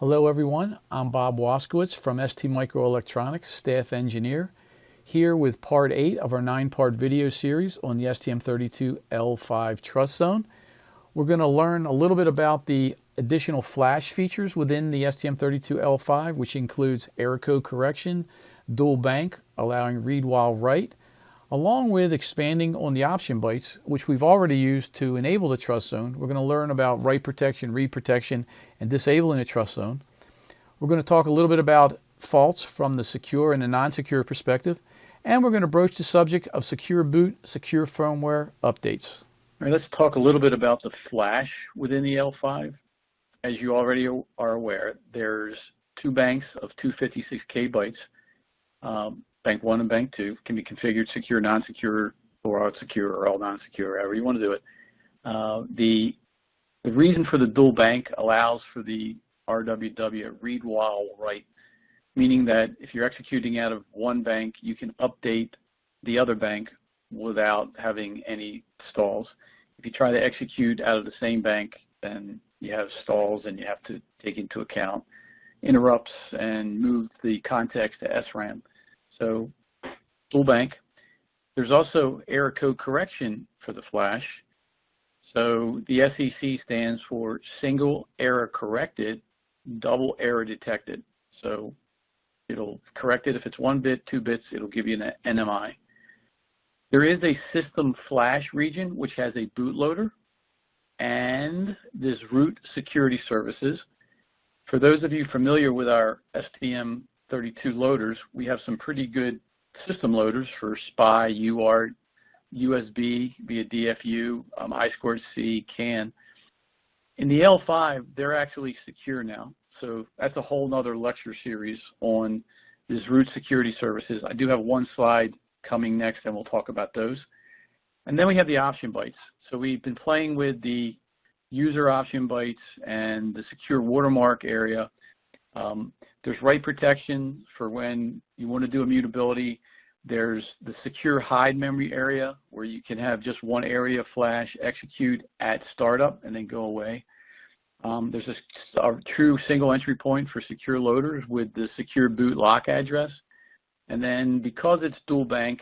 Hello everyone, I'm Bob Waskowitz from ST Microelectronics, staff engineer, here with part 8 of our 9-part video series on the STM32L5 Trust Zone. We're going to learn a little bit about the additional flash features within the STM32L5, which includes error code correction, dual bank, allowing read while write, along with expanding on the option bytes, which we've already used to enable the trust zone. We're going to learn about write protection, read protection, and disabling the trust zone. We're going to talk a little bit about faults from the secure and the non-secure perspective, and we're going to broach the subject of secure boot, secure firmware updates. All right, let's talk a little bit about the flash within the L5. As you already are aware, there's two banks of 256K bytes. Um, bank one and bank two can be configured secure, non-secure, or secure, or all non-secure, however you want to do it. Uh, the, the reason for the dual bank allows for the RWW read while write, meaning that if you're executing out of one bank, you can update the other bank without having any stalls. If you try to execute out of the same bank, then you have stalls and you have to take into account interrupts and move the context to SRAM. So dual bank. There's also error code correction for the flash. So the SEC stands for single error corrected, double error detected. So it'll correct it if it's one bit, two bits, it'll give you an NMI. There is a system flash region which has a bootloader and this root security services. For those of you familiar with our STM 32 loaders, we have some pretty good system loaders for SPI, UART, USB via DFU, um, I2C, CAN. In the L5, they're actually secure now. So that's a whole nother lecture series on this root security services. I do have one slide coming next and we'll talk about those. And then we have the option bytes. So we've been playing with the user option bytes and the secure watermark area. Um, there's write protection for when you want to do immutability. There's the secure hide memory area where you can have just one area flash execute at startup and then go away. Um, there's a, a, true single entry point for secure loaders with the secure boot lock address. And then because it's dual bank,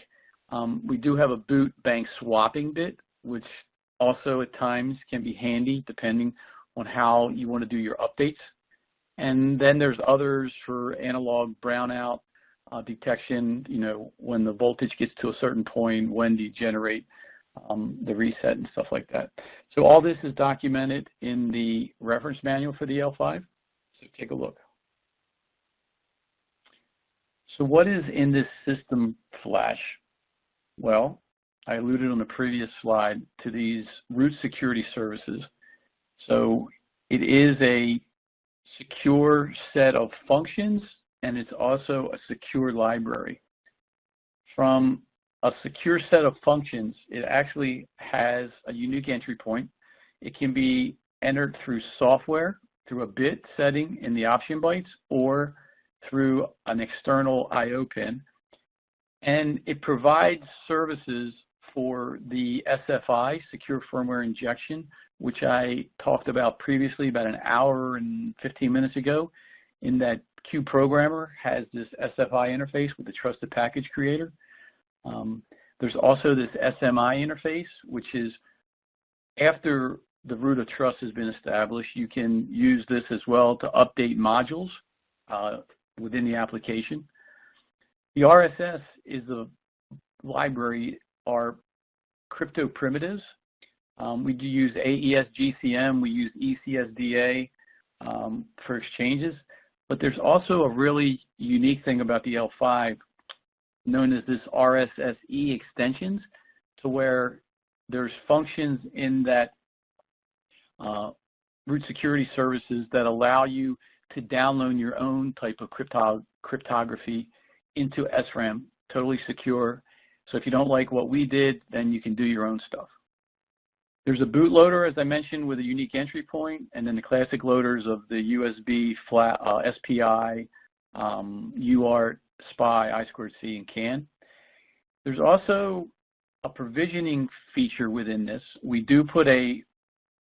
um, we do have a boot bank swapping bit, which also at times can be handy depending on how you want to do your updates. And then there's others for analog brownout uh, detection, you know, when the voltage gets to a certain point, when do you generate um, the reset and stuff like that. So all this is documented in the reference manual for the L5. So take a look. So what is in this system flash? Well, I alluded on the previous slide to these root security services. So it is a secure set of functions, and it's also a secure library. From a secure set of functions, it actually has a unique entry point. It can be entered through software, through a bit setting in the option bytes, or through an external I.O. pin. And it provides services for the SFI, Secure Firmware Injection, which I talked about previously about an hour and 15 minutes ago, in that Cube Programmer has this SFI interface with the Trusted Package Creator. Um, there's also this SMI interface, which is after the root of trust has been established, you can use this as well to update modules uh, within the application. The RSS is a library, are crypto primitives um, we do use AES GCM, we use ECDSA um, for exchanges, but there's also a really unique thing about the L5 known as this RSSE extensions to where there's functions in that uh, root security services that allow you to download your own type of crypto cryptography into SRAM, totally secure. So if you don't like what we did, then you can do your own stuff. There's a bootloader, as I mentioned, with a unique entry point, and then the classic loaders of the USB, flat, uh, SPI, um, UART, SPI, I2C, and CAN. There's also a provisioning feature within this. We do put a,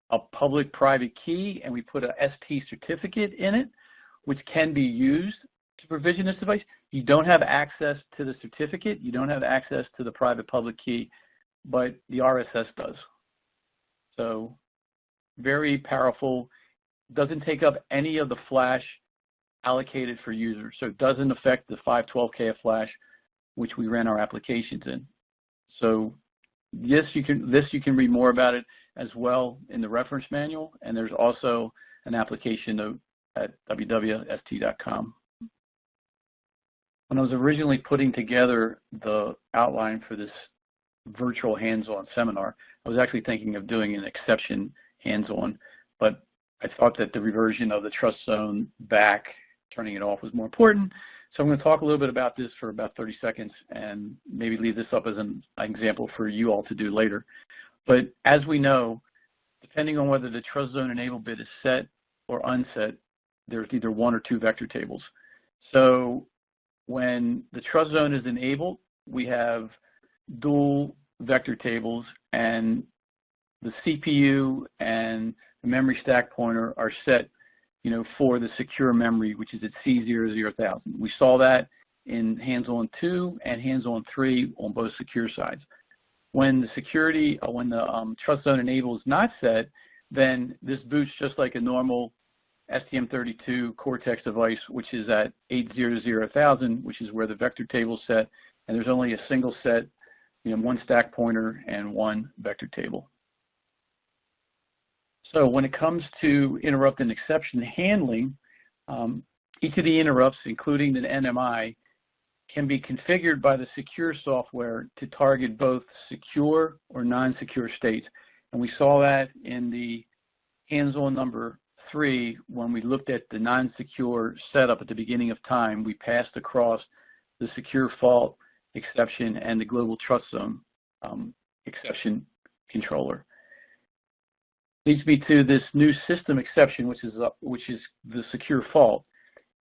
a public-private key, and we put a ST certificate in it, which can be used to provision this device. You don't have access to the certificate. You don't have access to the private public key, but the RSS does. So very powerful. Doesn't take up any of the flash allocated for users. So it doesn't affect the 512K of flash, which we ran our applications in. So this you can this you can read more about it as well in the reference manual, and there's also an application note at www.st.com. When I was originally putting together the outline for this virtual hands-on seminar, I was actually thinking of doing an exception hands-on, but I thought that the reversion of the trust zone back, turning it off was more important. So I'm going to talk a little bit about this for about 30 seconds and maybe leave this up as an example for you all to do later. But as we know, depending on whether the trust zone enable bit is set or unset, there's either one or two vector tables. So when the trust zone is enabled, we have dual vector tables and the CPU and the memory stack pointer are set you know, for the secure memory, which is at C00000. We saw that in hands-on 2 and hands-on 3 on both secure sides. When the security, uh, when the um, trust zone enable is not set, then this boots just like a normal STM32 Cortex device, which is at 800000, which is where the vector table is set, and there's only a single set, you know, one stack pointer and one vector table. So when it comes to interrupt and exception handling, um, each of the interrupts, including the NMI, can be configured by the secure software to target both secure or non-secure states. And we saw that in the hands-on number three, when we looked at the non-secure setup at the beginning of time, we passed across the secure fault exception and the global trust zone um, exception controller. Leads me to this new system exception, which is, uh, which is the secure fault.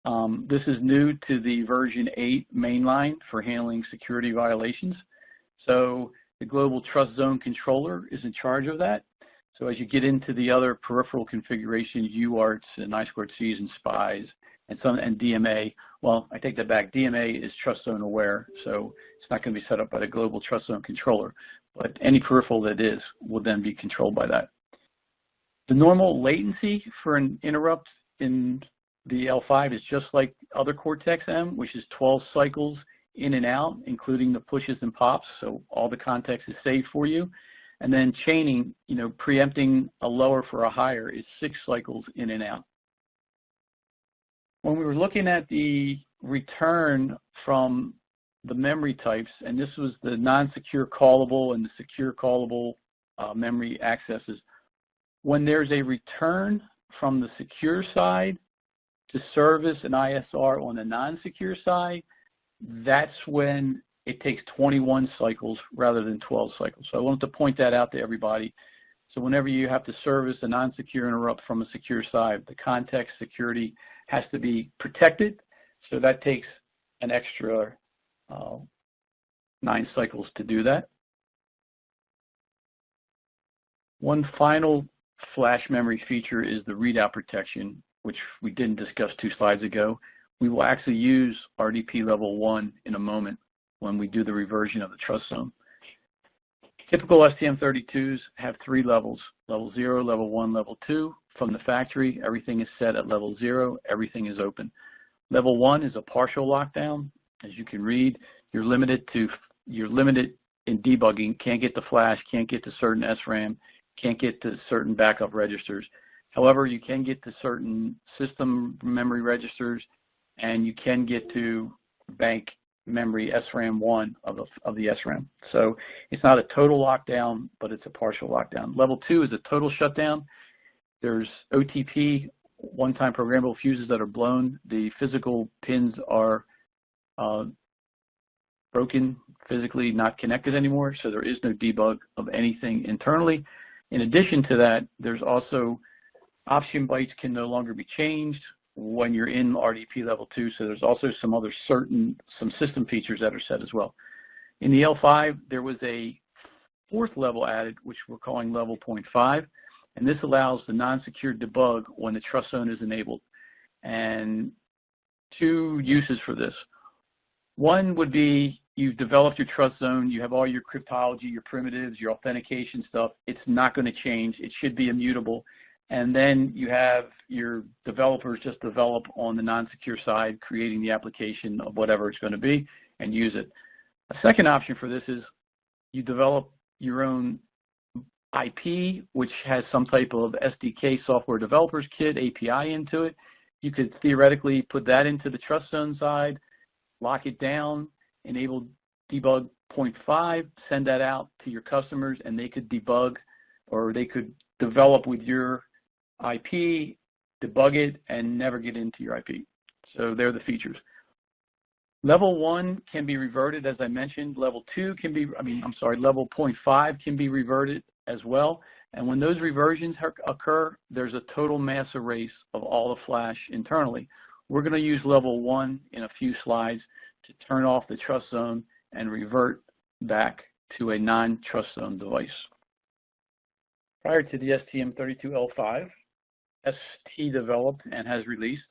Um, this is new to the version 8 mainline for handling security violations. So the global trust zone controller is in charge of that. So as you get into the other peripheral configurations, UARTs and I2Cs and SPIs and some and DMA, well, I take that back. DMA is trust zone aware, so it's not going to be set up by the global trust zone controller. But any peripheral that is will then be controlled by that. The normal latency for an interrupt in the L5 is just like other Cortex-M, which is 12 cycles in and out, including the pushes and pops, so all the context is saved for you. And then chaining, you know, preempting a lower for a higher is six cycles in and out. When we were looking at the return from the memory types, and this was the non-secure callable and the secure callable uh, memory accesses, when there's a return from the secure side to service an ISR on the non-secure side, that's when it takes 21 cycles rather than 12 cycles. So I wanted to point that out to everybody. So whenever you have to service a non-secure interrupt from a secure side, the context security has to be protected. So that takes an extra uh, nine cycles to do that. One final flash memory feature is the readout protection, which we didn't discuss two slides ago. We will actually use RDP level one in a moment when we do the reversion of the trust zone. Typical STM32s have three levels, level zero, level one, level two. From the factory, everything is set at level zero, everything is open. Level one is a partial lockdown. As you can read, you're limited to, you're limited in debugging, can't get to flash, can't get to certain SRAM, can't get to certain backup registers. However, you can get to certain system memory registers and you can get to bank memory SRAM1 of the, of the SRAM. So it's not a total lockdown, but it's a partial lockdown. Level two is a total shutdown. There's OTP, one-time programmable fuses that are blown. The physical pins are uh, broken, physically not connected anymore, so there is no debug of anything internally. In addition to that, there's also option bytes can no longer be changed when you're in RDP level two. So there's also some other certain, some system features that are set as well. In the L5, there was a fourth level added, which we're calling level 0.5, and this allows the non-secure debug when the trust zone is enabled. And two uses for this. One would be you've developed your trust zone, you have all your cryptology, your primitives, your authentication stuff. It's not going to change. It should be immutable. And then you have your developers just develop on the non-secure side, creating the application of whatever it's going to be and use it. A second option for this is you develop your own IP, which has some type of SDK software developers kit API into it. You could theoretically put that into the trust zone side, lock it down, enable debug 0.5, send that out to your customers, and they could debug or they could develop with your IP, debug it, and never get into your IP. So they're the features. Level one can be reverted, as I mentioned. Level two can be, I mean, I'm sorry, level 0.5 can be reverted as well. And when those reversions occur, there's a total mass erase of all the flash internally. We're going to use level one in a few slides to turn off the trust zone and revert back to a non-trust zone device. Prior to the STM32L5, ST developed and has released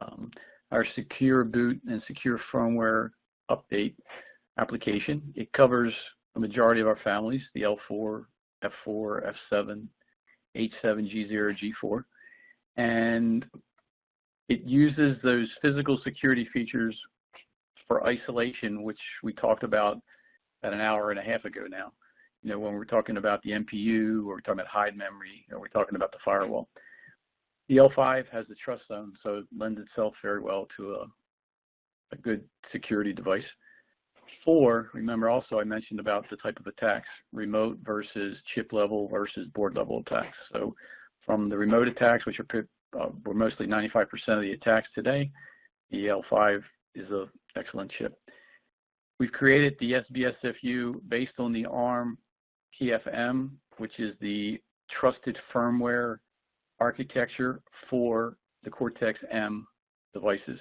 um, our secure boot and secure firmware update application. It covers the majority of our families, the L4, F4, F7, H7, G0, G4. And it uses those physical security features for isolation, which we talked about about an hour and a half ago now. You know, when we're talking about the MPU, or we're talking about hide memory, or we're talking about the firewall. The L5 has a trust zone, so it lends itself very well to a, a good security device. Four, remember also I mentioned about the type of attacks, remote versus chip level versus board level attacks. So from the remote attacks, which are uh, were mostly 95% of the attacks today, the L5 is an excellent chip. We've created the SBSFU based on the ARM TFM, which is the trusted firmware architecture for the Cortex-M devices.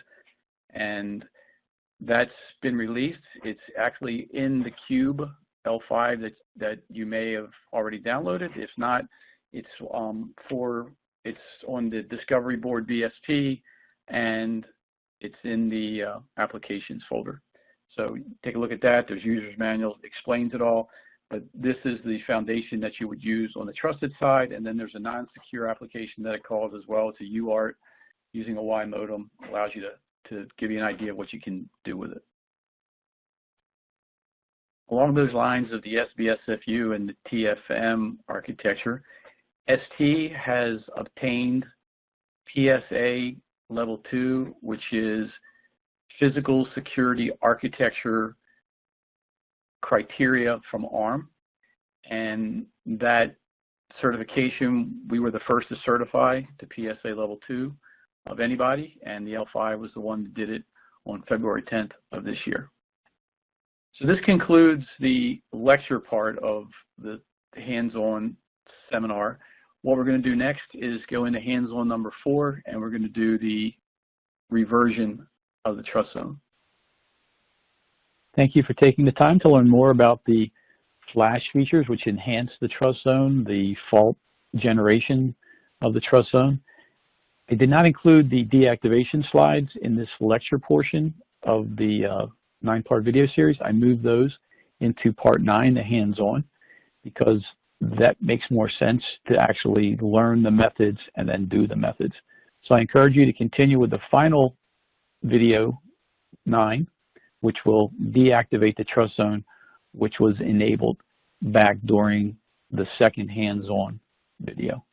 And that's been released. It's actually in the Cube L5 that, that you may have already downloaded. If not, it's um, for it's on the Discovery Board BSP and it's in the uh, applications folder. So take a look at that. There's user's manual, explains it all. But this is the foundation that you would use on the trusted side, and then there's a non-secure application that it calls as well. It's a UART using a Y modem, allows you to, to give you an idea of what you can do with it. Along those lines of the SBSFU and the TFM architecture, ST has obtained PSA level two, which is physical security architecture criteria from ARM. And that certification, we were the first to certify to PSA level two of anybody, and the L5 was the one that did it on February 10th of this year. So this concludes the lecture part of the hands-on seminar. What we're going to do next is go into hands-on number four, and we're going to do the reversion of the trust zone. Thank you for taking the time to learn more about the flash features which enhance the trust zone, the fault generation of the trust zone. I did not include the deactivation slides in this lecture portion of the uh, nine-part video series. I moved those into part nine, the hands-on, because that makes more sense to actually learn the methods and then do the methods. So I encourage you to continue with the final video nine, which will deactivate the trust zone, which was enabled back during the second hands-on video.